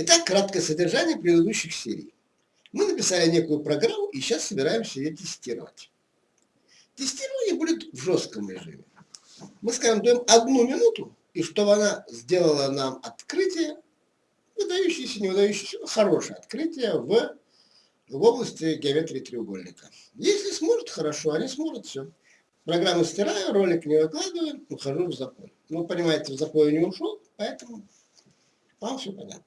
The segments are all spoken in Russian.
Итак, краткое содержание предыдущих серий. Мы написали некую программу и сейчас собираемся ее тестировать. Тестирование будет в жестком режиме. Мы, скажем, даем одну минуту, и чтобы она сделала нам открытие, выдающееся, не выдающееся, хорошее открытие в, в области геометрии треугольника. Если сможет, хорошо, а не сможет, все. Программу стираю, ролик не выкладываю, ухожу в запой. Ну, понимаете, в запой не ушел, поэтому вам все понятно.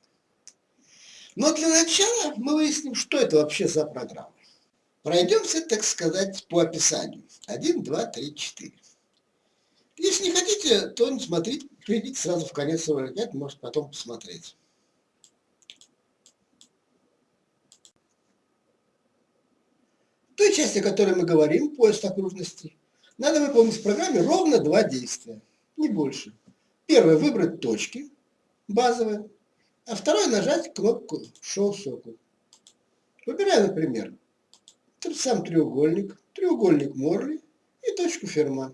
Но для начала мы выясним, что это вообще за программа. Пройдемся, так сказать, по описанию. 1, 2, 3, 4. Если не хотите, то не смотрите, перейдите сразу в конец ролика, это может потом посмотреть. В той части, о которой мы говорим, поиск окружности, надо выполнить в программе ровно два действия, не больше. Первое – выбрать точки базовые, а второе – нажать кнопку Show Circle. Выбираем, например, тот сам треугольник, треугольник Морли и точку Ферма.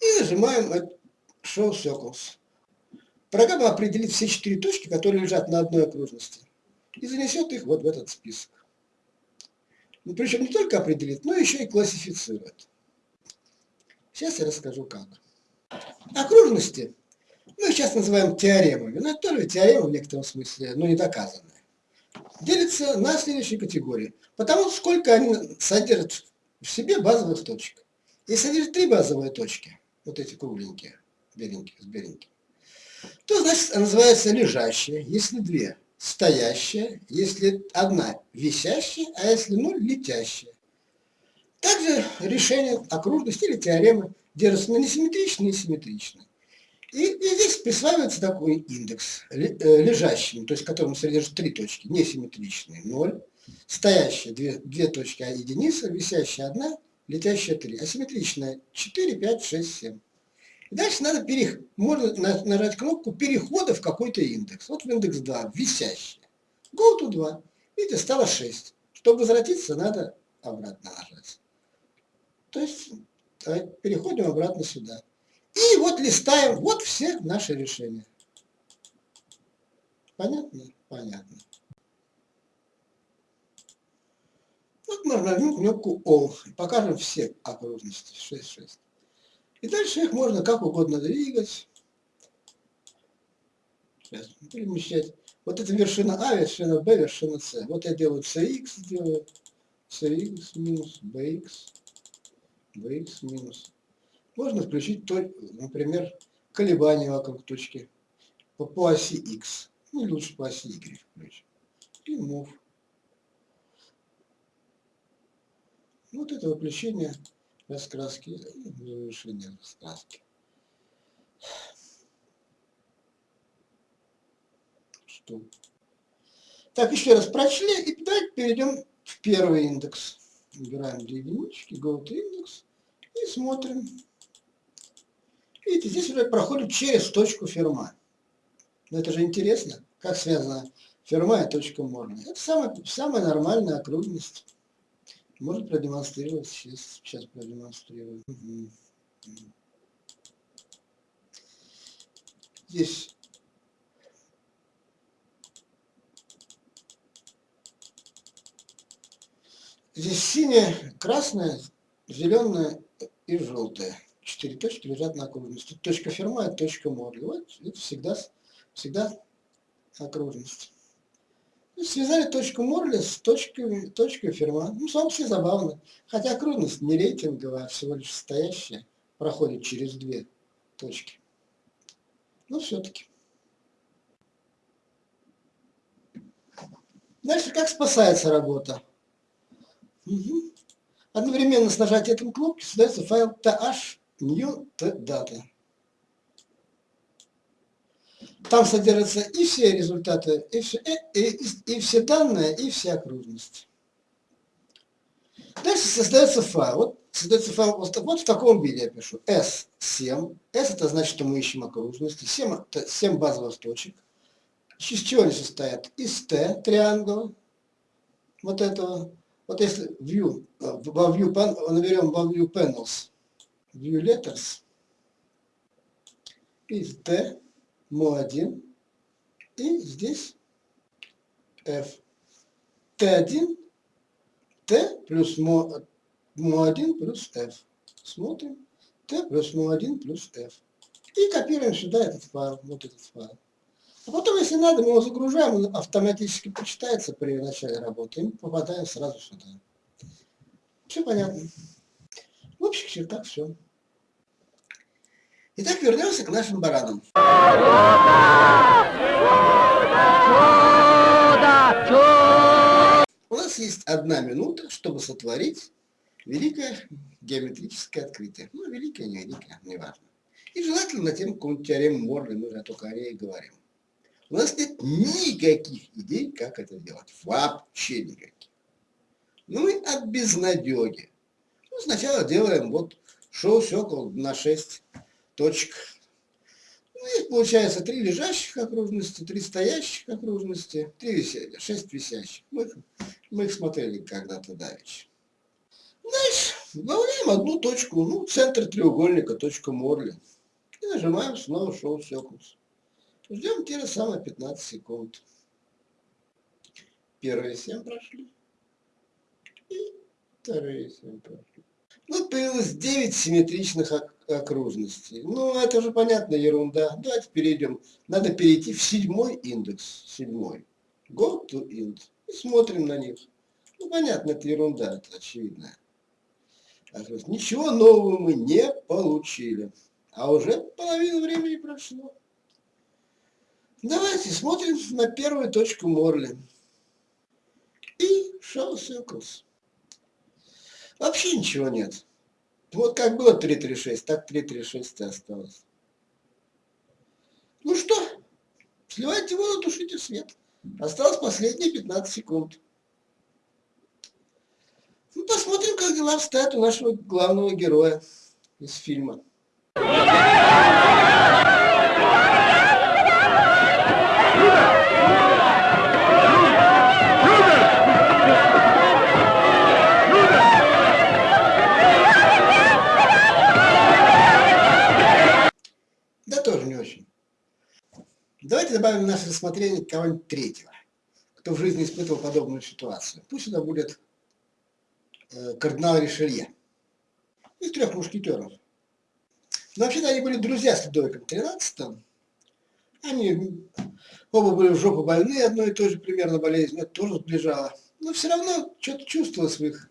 И нажимаем Show Circles. Программа определит все четыре точки, которые лежат на одной окружности, и занесет их вот в этот список. Ну, причем не только определит, но еще и классифицирует. Сейчас я расскажу как. Окружности мы сейчас называем теоремами, но это тоже теорема в некотором смысле, но не доказанная. Делятся на следующие категории. Потому сколько они содержат в себе базовых точек. Если содержат три базовые точки, вот эти кругленькие, беленькие, с беленьким, то значит называется лежащая, если две стоящая, если одна висящая, а если ноль летящая. Также решение окружности или теоремы держатся на несимметричные и симметричные. И, и здесь присваивается такой индекс, э, лежащий, то есть в котором содержит три точки, несимметричные, 0, стоящие две, две точки, а единица, висящая одна, летящая 3, асимметричная 4, 5, 6, 7. И дальше надо перех... можно нажать кнопку перехода в какой-то индекс. Вот в индекс 2, висящий. Go to 2. Видите, стало 6. Чтобы возвратиться, надо обратно нажать. То есть переходим обратно сюда. И вот листаем, вот все наши решения. Понятно? Понятно. Вот мы нажмем кнопку All покажем все окружности. 6, 6. И дальше их можно как угодно двигать. Перемещать. Вот это вершина А, вершина Б, вершина С. Вот я делаю CX, делаю CX минус BX, BX минус можно включить, например, колебания вокруг точки по, по оси X. Ну, лучше по оси Y включить. И Move. Вот это выключение раскраски, завершение раскраски. Что? Так, еще раз прочли, и давайте перейдем в первый индекс. Выбираем две единички, go to index и смотрим. Видите, здесь уже проходит через точку ферма. Но это же интересно, как связана ферма и точка Морна. Это самая, самая нормальная окружность. Может продемонстрировать, сейчас, сейчас продемонстрирую. Здесь Здесь синяя, красная, зеленая и желтая четыре точки лежат на окружности. Точка ферма – это точка моря. Вот это всегда, всегда окружность. И связали точку Морли с точкой, точкой ферма. Ну, собственно, забавно. Хотя окружность не рейтинговая, а всего лишь стоящая, проходит через две точки. Но все-таки. Дальше как спасается работа? Угу. Одновременно с нажатием кнопки создается файл th new data. Там содержатся и все результаты, и все, и, и, и все данные, и все окружности. Дальше создается файл. Вот создается файл вот, вот в таком виде я пишу. S7. S это значит, что мы ищем окружности. 7, 7 базовых точек. Из чего они состоят? Из T триангула. Вот этого. Вот если view, во view, наберем во view panels view letters из D, МО1 и здесь F. Т1, Т плюс МО1 плюс F. Смотрим. Т плюс МО1 плюс F. И копируем сюда этот файл, вот этот файл. А потом, если надо, мы его загружаем, он автоматически почитается при начале работы, и мы попадаем сразу сюда. Все понятно. В общих чертах все. Итак, вернемся к нашим баранам. У нас есть одна минута, чтобы сотворить великое геометрическое открытие. Ну, великое, не великое, неважно. И желательно на тему какую-нибудь теорему Морли, мы же только о ней говорим. У нас нет никаких идей, как это делать. Вообще никаких. Ну и от безнадеги. Ну, сначала делаем вот шоу сёкол на 6 точек. Ну, здесь получается три лежащих окружности, три стоящих окружности, три висящих, шесть висящих. Мы, мы их смотрели когда-то давеча. Дальше добавляем одну точку, ну, центр треугольника, точка Морли. И нажимаем снова шоу сёклс. Ждем те же самые 15 секунд. Первые 7 прошли. И вторые 7 прошли. Вот появилось 9 симметричных окружностей. Ну, это же понятно, ерунда. Давайте перейдем. Надо перейти в седьмой индекс. Седьмой. Go to int. И смотрим на них. Ну, понятно, это ерунда, это очевидно. Ничего нового мы не получили. А уже половина времени прошло. Давайте смотрим на первую точку Морли. И show circles. Вообще ничего нет. Вот как было 336, так 336 и осталось. Ну что, сливайте воду, тушите свет. Осталось последние 15 секунд. Ну, посмотрим, как дела обстоят у нашего главного героя из фильма. Давайте добавим в наше рассмотрение кого-нибудь третьего, кто в жизни испытывал подобную ситуацию. Пусть это будет э, кардинал Ришелье из трех мушкетеров. Но вообще-то они были друзья с Людовиком XIII. Они оба были в жопу больны одной и той же примерно болезнью, это тоже сближало. Но все равно что-то чувствовал в своих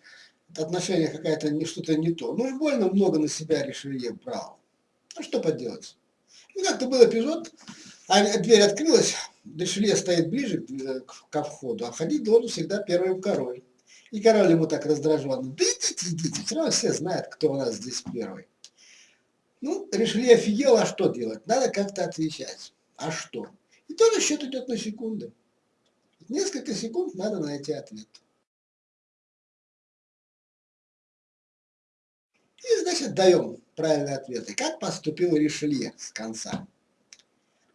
отношениях какая-то что-то не то. Ну и больно много на себя Ришелье брал. Ну что поделать. Ну как-то был эпизод, а дверь открылась, Дешелье стоит ближе к, входу, а входить должен всегда первым король. И король ему так раздраженно, да идите, идите, все равно все знают, кто у нас здесь первый. Ну, Ришелье офигел, а что делать? Надо как-то отвечать. А что? И тоже счет идет на секунды. Несколько секунд надо найти ответ. И, значит, даем правильные ответы. Как поступил Ришелье с конца?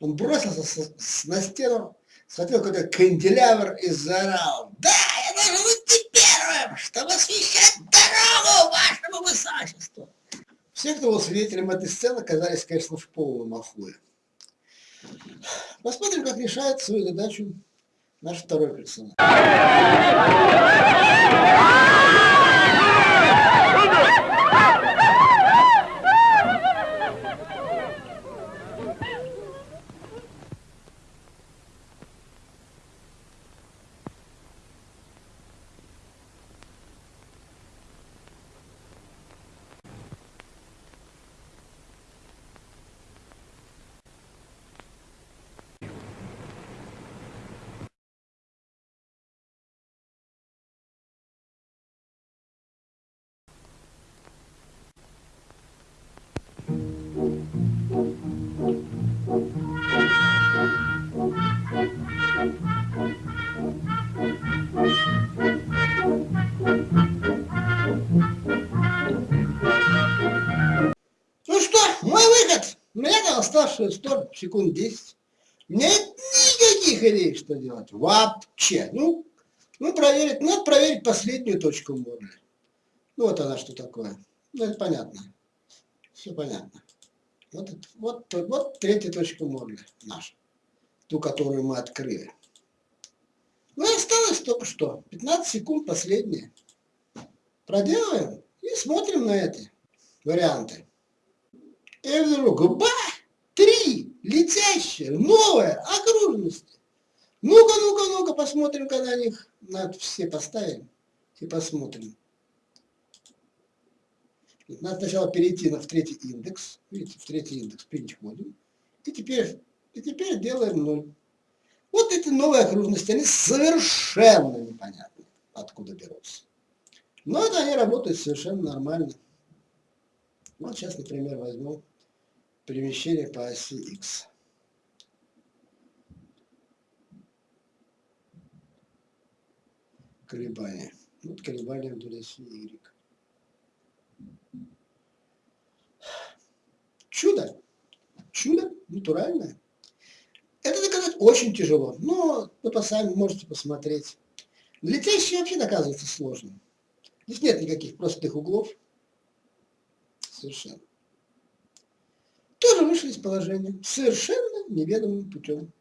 Он бросился с, с, на стену, смотрел какой-то канделябр и заорал. Да, я должен быть первым, чтобы освещать дорогу вашему высочеству. Все, кто был свидетелем этой сцены, оказались, конечно, в полном ахуе. Посмотрим, как решает свою задачу наш второй персонаж. Оставшиеся 100 секунд 10. У меня нет никаких идей, что делать. Вообще. Ну, ну проверить, надо проверить последнюю точку Морли. Ну, вот она что такое. Ну, это понятно. Все понятно. Вот, вот, вот третья точка морли наша, ту, которую мы открыли. Ну осталось только что, 15 секунд последние. Проделаем и смотрим на эти варианты. И вдруг, ба, три летящие, новые окружности. Ну-ка, ну-ка, ну-ка, посмотрим-ка на них. Надо все поставим и посмотрим. Надо сначала перейти на, в третий индекс. Видите, в третий индекс переходим. И теперь, и теперь делаем 0. Вот эти новые окружности, они совершенно непонятны, откуда берутся. Но это они работают совершенно нормально. Вот сейчас, например, возьму перемещение по оси X. Колебания. Вот колебания вдоль оси Y. Чудо. Чудо натуральное. Это доказать очень тяжело, но вы сами можете посмотреть. Летящие вообще доказывается сложно. Здесь нет никаких простых углов. Совершенно. Тоже вышли из положения. Совершенно неведомым путем.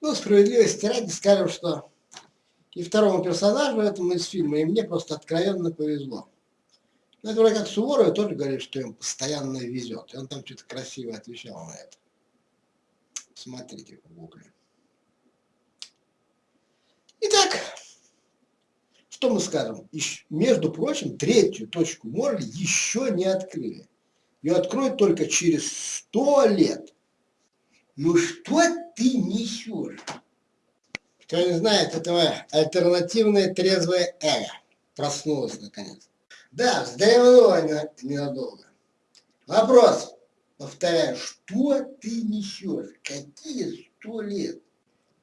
Ну, справедливости ради скажем, что и второму персонажу этому из фильма, и мне просто откровенно повезло. Ну, это вроде как Суворов тоже говорит, что им постоянно везет. И он там что-то красиво отвечал на это. Смотрите в гугле. Итак, что мы скажем? Между прочим, третью точку Морли еще не открыли. Ее откроют только через сто лет. Ну что ты несешь? Кто не знает, этого альтернативное трезвое эго проснулось наконец. Да, вздремнула ненадолго. Вопрос, повторяю, что ты несешь? Какие сто лет?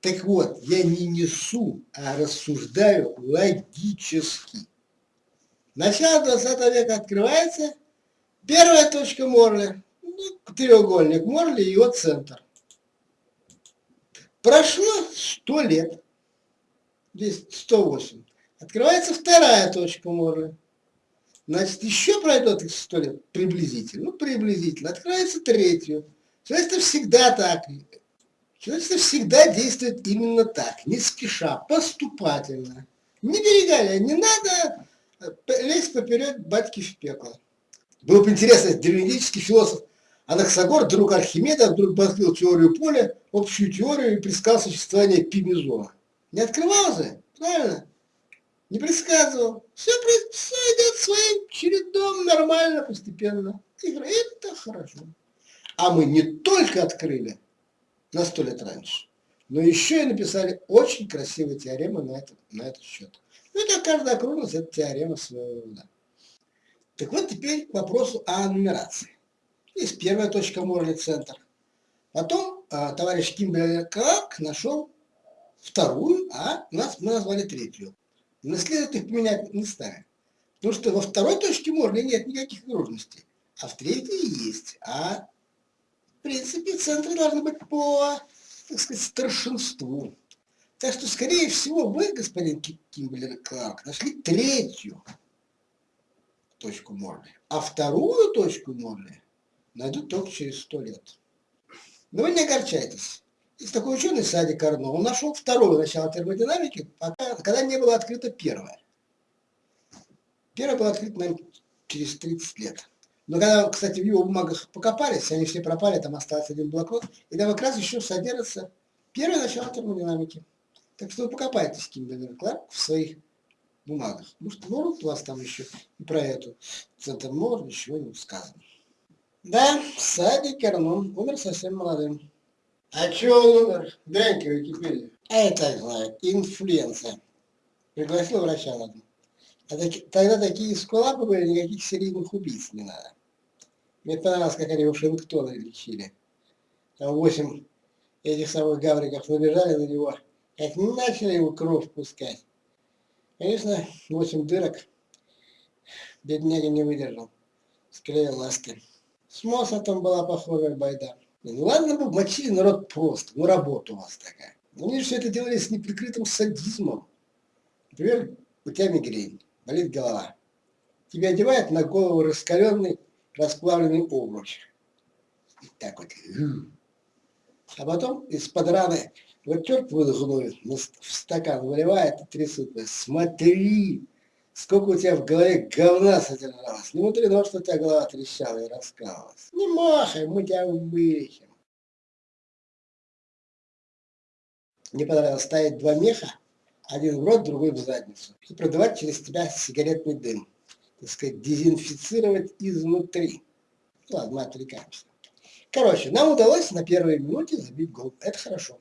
Так вот, я не несу, а рассуждаю логически. Начало 20 века открывается, первая точка Морли, ну, треугольник Морли и его центр. Прошло 100 лет, здесь 108. Открывается вторая точка Морли. Значит, еще пройдет 100 лет, приблизительно, ну, приблизительно, открывается третью. Человечество всегда так. Человечество всегда действует именно так, не спеша, поступательно. Не берегая, не надо э, лезть поперед батьки в пекло. Было бы интересно, древнегреческий философ Анаксагор, друг Архимеда, вдруг открыл теорию поля, общую теорию и предсказал существование пимезона. Не открывал же, правильно? Не предсказывал. Все, все идет своим чередом нормально, постепенно. Это хорошо. А мы не только открыли на сто лет раньше, но еще и написали очень красивые теоремы на, это, на этот счет. Ну, это каждая окружность, это теорема своего рода. Так вот теперь к вопросу о нумерации. Есть первая точка Морли центр. Потом э, товарищ Кимберлер Кларк нашел вторую, а нас, мы назвали третью. Но следует их поменять местами. Потому что во второй точке Морли нет никаких окружностей, а в третьей есть. А в принципе центры должны быть по, так сказать, старшинству. Так что, скорее всего, вы, господин Кимберлер Кларк, нашли третью точку Морли. А вторую точку Морли найдут только через сто лет. Но вы не огорчайтесь. Есть такой ученый Сади Карно, он нашел второе начало термодинамики, пока, когда не было открыто первое. Первое было открыто, наверное, через 30 лет. Но когда, кстати, в его бумагах покопались, они все пропали, там остался один блокнот, и там как раз еще содержится первое начало термодинамики. Так что вы покопайтесь, Кимберлер Кларк, в своих бумагах. Может, может у вас там еще и про эту центр может ничего не сказано. Да, Сади Кернун умер совсем молодым. А чего он умер? Глянька в Википедию. А это, знаю, инфлюенция. Пригласил врача на а таки, тогда такие скулапы были, никаких серийных убийц не надо. Понравилось, как они Вашингтона лечили. Там восемь этих самых гавриков набежали на него, как начали его кровь пускать. Конечно, восемь дырок. Бедняга не выдержал. Склеил ласки. С Моссатом была похожая байда. Ну ладно бы мочили народ просто, ну работа у вас такая. Но они все это делали с неприкрытым садизмом. Например, у тебя мигрень, болит голова. тебе одевают на голову раскаленный расплавленный. И так вот. А потом из-под раны вот черт выдохнует, в стакан выливает и трясут. Смотри, сколько у тебя в голове говна содержалось. Не мудрено, что у тебя голова трещала и раскалывалась. Не махай, мы тебя вылечим. Мне понравилось ставить два меха, один в рот, другой в задницу, и продавать через тебя сигаретный дым. Так сказать, дезинфицировать изнутри. Ладно, отвлекаемся. Короче, нам удалось на первой минуте забить гол. Это хорошо.